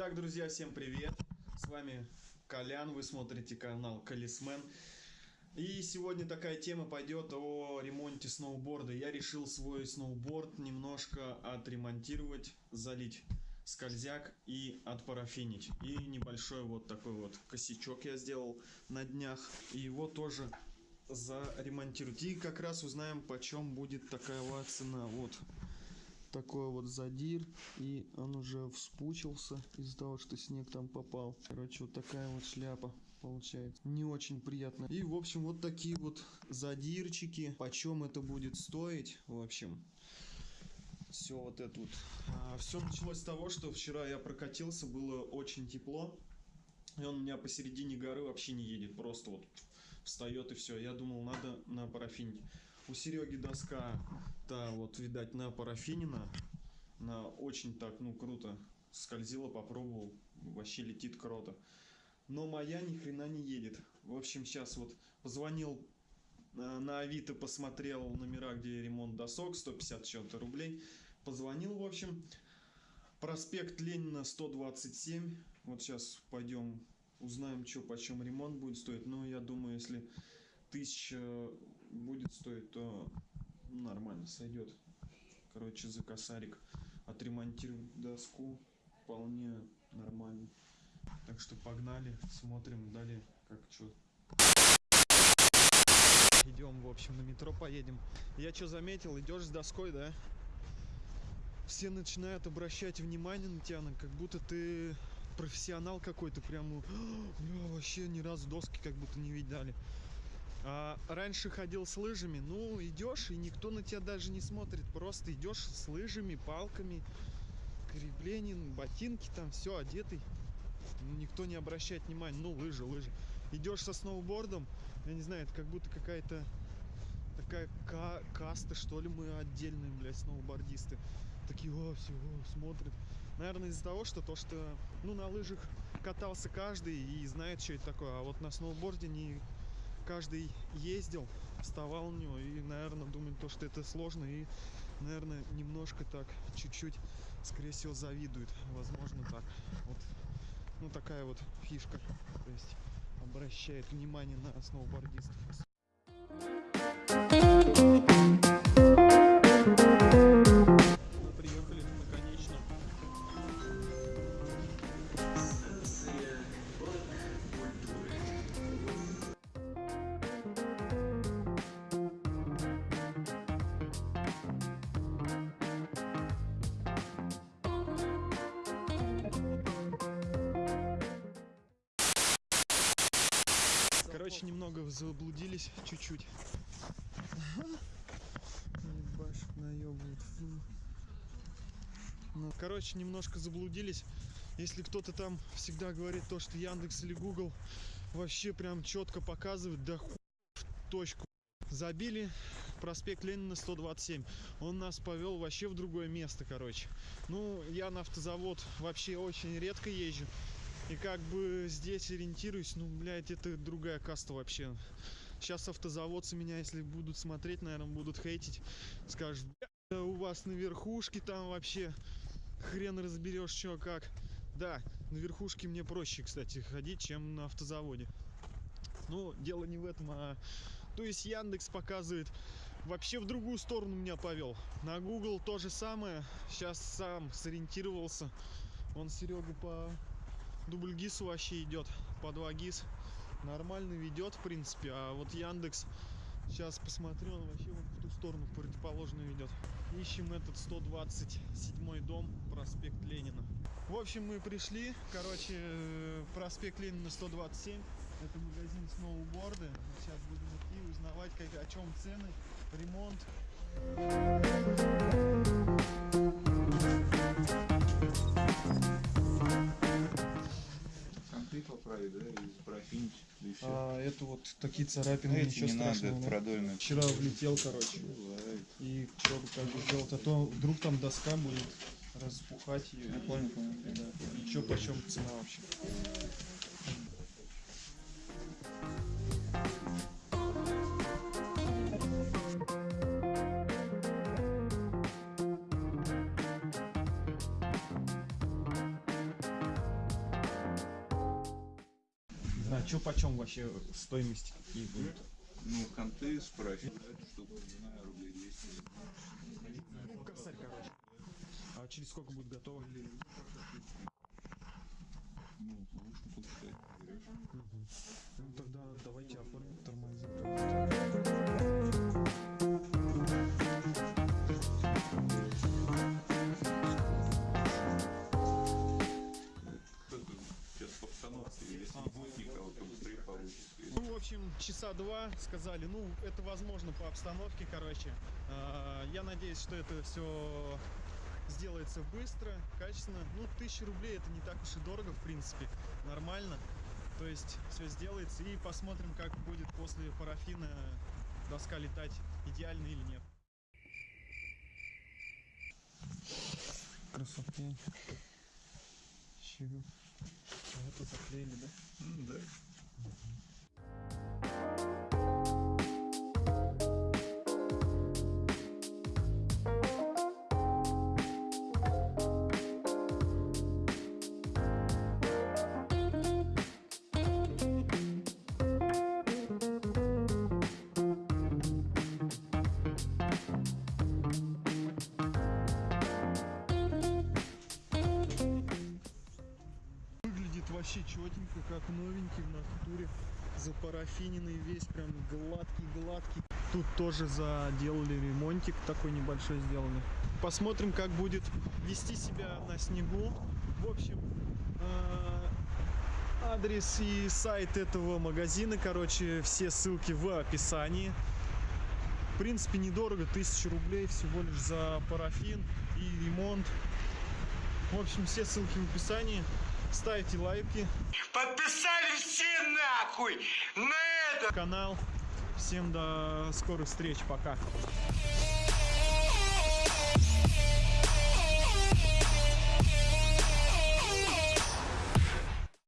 Итак, друзья, всем привет! С вами Колян, вы смотрите канал Колесмен. И сегодня такая тема пойдет о ремонте сноуборда. Я решил свой сноуборд немножко отремонтировать, залить скользяк и отпарафинить. И небольшой вот такой вот косячок я сделал на днях. И его тоже заремонтировать. И как раз узнаем, почем будет такая цена. Вот такой вот задир и он уже вспучился из-за того что снег там попал. Короче вот такая вот шляпа получается. Не очень приятно. И в общем вот такие вот задирчики. Почем это будет стоить? В общем все вот это вот. А, все началось с того что вчера я прокатился было очень тепло. И он у меня посередине горы вообще не едет. Просто вот встает и все я думал надо на парафине у Сереги доска, та вот, видать, на парафинина. на очень так, ну, круто скользила, попробовал. Вообще летит круто. Но моя ни хрена не едет. В общем, сейчас вот позвонил э, на Авито, посмотрел номера, где ремонт досок, 150 чем-то рублей. Позвонил, в общем. Проспект Ленина 127. Вот сейчас пойдем узнаем, что почем ремонт будет стоить. Но я думаю, если тысяча будет стоить, то нормально сойдет. Короче, за косарик отремонтировать доску вполне нормально. Так что погнали, смотрим далее, как что. Идем, в общем, на метро поедем. Я что заметил, идешь с доской, да? Все начинают обращать внимание на тебя, как будто ты профессионал какой-то, прям, бля, вообще ни разу доски как будто не видали. А, раньше ходил с лыжами, ну идешь и никто на тебя даже не смотрит, просто идешь с лыжами, палками, крепления, ботинки там, все одетый, ну, никто не обращает внимания, ну лыжи, лыжи. Идешь со сноубордом, я не знаю, это как будто какая-то такая ка каста, что ли, мы отдельные, блядь, сноубордисты. Такие, о, все, о, смотрят. Наверное, из-за того, что то, что, ну, на лыжах катался каждый и знает, что это такое, а вот на сноуборде не каждый ездил, вставал у него и, наверное, думает то, что это сложно и, наверное, немножко так, чуть-чуть, скорее всего, завидует. Возможно, так. Вот, ну, такая вот фишка. То есть обращает внимание на сноубордистов. Короче, немного заблудились, чуть-чуть. Ну, короче, немножко заблудились. Если кто-то там всегда говорит то, что Яндекс или Google вообще прям четко показывает, да в точку. Забили проспект Ленина 127. Он нас повел вообще в другое место, короче. Ну, я на автозавод вообще очень редко езжу. И как бы здесь ориентируюсь, ну, блядь, это другая каста вообще. Сейчас автозаводцы меня, если будут смотреть, наверное, будут хейтить. Скажут, у вас на верхушке там вообще хрен разберешь, что как. Да, на верхушке мне проще, кстати, ходить, чем на автозаводе. Ну, дело не в этом, а... То есть Яндекс показывает вообще в другую сторону меня повел. На Google то же самое. Сейчас сам сориентировался. Он Серега по дубль ГИС вообще идет по 2 ГИС. Нормально ведет в принципе а вот Яндекс сейчас посмотрю он вообще вот в ту сторону противоположную ведет. Ищем этот 127 дом проспект Ленина. В общем мы пришли короче э, проспект Ленина 127 это магазин сноуборды сейчас будем идти узнавать как, о чем цены ремонт да, и да и все. А это вот такие царапины, Эти ничего не страшного. Надо, продольно. Вчера влетел, короче. Бывает. И что как бы сделать, а то вдруг там доска будет распухать ее. Я понял, понял. Да. И что почем цена вообще? Что почем вообще стоимости какие будут? Ну, конты с парафином, эту штуку, не знаю, рублей 200. Ну, косарь, короче. А через сколько будет готово? Ну, лучше. Ну тогда давайте оформим тормоза. Часа два сказали, ну, это возможно по обстановке, короче. А, Я надеюсь, что это все сделается быстро, качественно. Ну, тысяча рублей это не так уж и дорого, в принципе, нормально. То есть все сделается и посмотрим, как будет после парафина доска летать, идеально или нет. Красота. Чего? Это заклеили, да? Ну, да. Выглядит вообще четенько, как новенький в натуре. Запарафиненный весь, прям гладкий-гладкий. Тут тоже заделали ремонтик такой небольшой сделали. Посмотрим, как будет вести себя на снегу. В общем, э, адрес и сайт этого магазина, короче, все ссылки в описании. В принципе, недорого, 1000 рублей всего лишь за парафин и ремонт. В общем, все ссылки в описании. Ставьте лайки, Подписали все нахуй на это! канал. Всем до скорых встреч, пока.